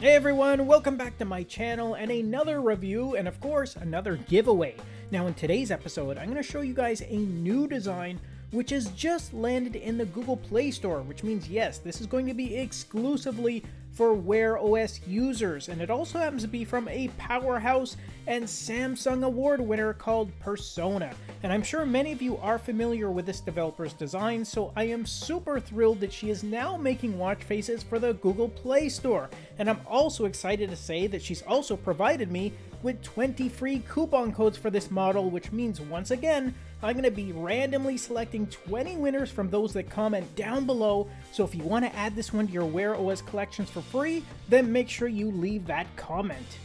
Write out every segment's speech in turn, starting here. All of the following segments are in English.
Hey everyone, welcome back to my channel and another review and of course another giveaway. Now in today's episode I'm going to show you guys a new design which has just landed in the Google Play Store which means yes this is going to be exclusively for Wear OS users, and it also happens to be from a powerhouse and Samsung award winner called Persona. And I'm sure many of you are familiar with this developer's design, so I am super thrilled that she is now making watch faces for the Google Play Store. And I'm also excited to say that she's also provided me with 20 free coupon codes for this model, which means once again, I'm going to be randomly selecting 20 winners from those that comment down below, so if you want to add this one to your Wear OS collections for free, then make sure you leave that comment.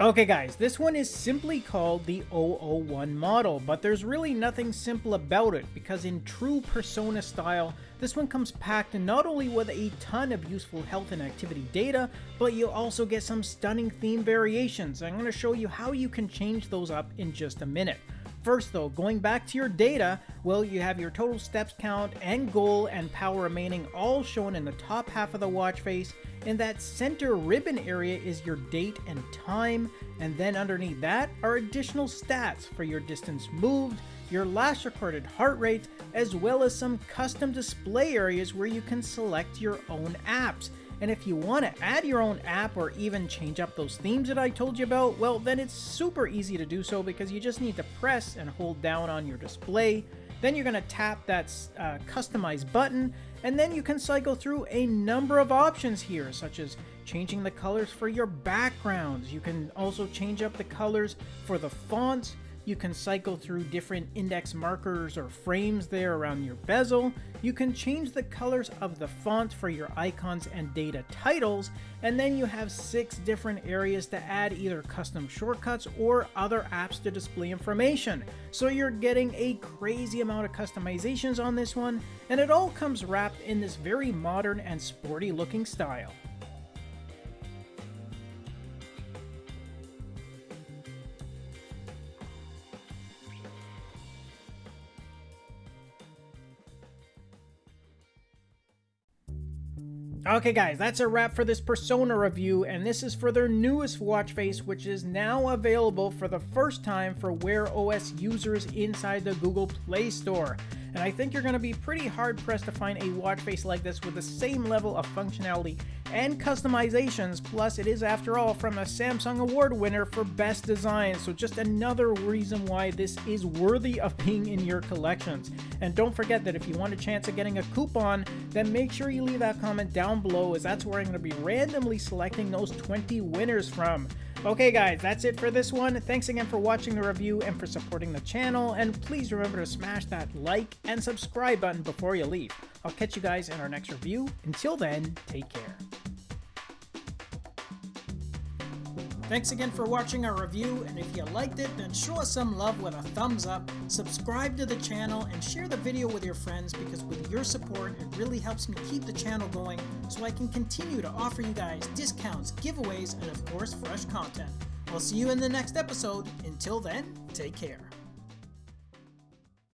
Okay guys, this one is simply called the 001 model, but there's really nothing simple about it because in true Persona style, this one comes packed not only with a ton of useful health and activity data, but you'll also get some stunning theme variations. I'm going to show you how you can change those up in just a minute. First though, going back to your data, well you have your total steps count and goal and power remaining all shown in the top half of the watch face. In that center ribbon area is your date and time, and then underneath that are additional stats for your distance moved, your last recorded heart rate, as well as some custom display areas where you can select your own apps. And if you want to add your own app or even change up those themes that I told you about, well then it's super easy to do so because you just need to press and hold down on your display. Then you're going to tap that uh, customize button and then you can cycle through a number of options here such as changing the colors for your backgrounds. You can also change up the colors for the fonts you can cycle through different index markers or frames there around your bezel. You can change the colors of the font for your icons and data titles. And then you have six different areas to add either custom shortcuts or other apps to display information. So you're getting a crazy amount of customizations on this one. And it all comes wrapped in this very modern and sporty looking style. Okay guys, that's a wrap for this Persona review, and this is for their newest watch face, which is now available for the first time for Wear OS users inside the Google Play Store and I think you're going to be pretty hard pressed to find a watch face like this with the same level of functionality and customizations, plus it is after all from a Samsung award winner for best design, so just another reason why this is worthy of being in your collections. And don't forget that if you want a chance at getting a coupon, then make sure you leave that comment down below as that's where I'm going to be randomly selecting those 20 winners from. Okay guys, that's it for this one. Thanks again for watching the review and for supporting the channel, and please remember to smash that like and subscribe button before you leave. I'll catch you guys in our next review. Until then, take care. Thanks again for watching our review, and if you liked it, then show us some love with a thumbs up, subscribe to the channel, and share the video with your friends because with your support, it really helps me keep the channel going so I can continue to offer you guys discounts, giveaways, and of course, fresh content. I'll see you in the next episode. Until then, take care.